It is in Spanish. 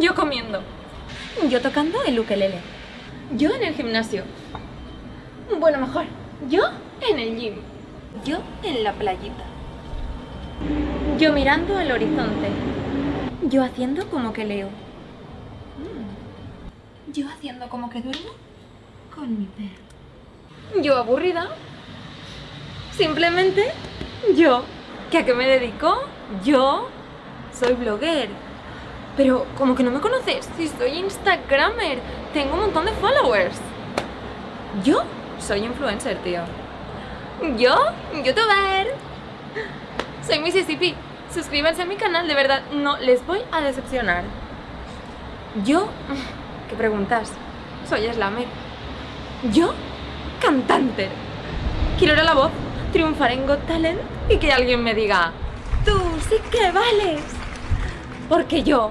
Yo comiendo. Yo tocando el ukelele. Yo en el gimnasio. Bueno, mejor. Yo en el gym. Yo en la playita. Yo mirando al horizonte. Yo haciendo como que leo. Mm. Yo haciendo como que duermo con mi perro. Yo aburrida. Simplemente yo. ¿Que a qué me dedico? Yo soy blogger. Pero como que no me conoces, si soy Instagramer, tengo un montón de followers. Yo soy influencer, tío. Yo, youtuber. Soy Mississippi. Suscríbanse a mi canal, de verdad, no les voy a decepcionar. Yo, ¿qué preguntas? Soy Slammer. Yo, cantante. Quiero ir a la voz, triunfar en Got Talent y que alguien me diga, tú sí que vales. Porque yo,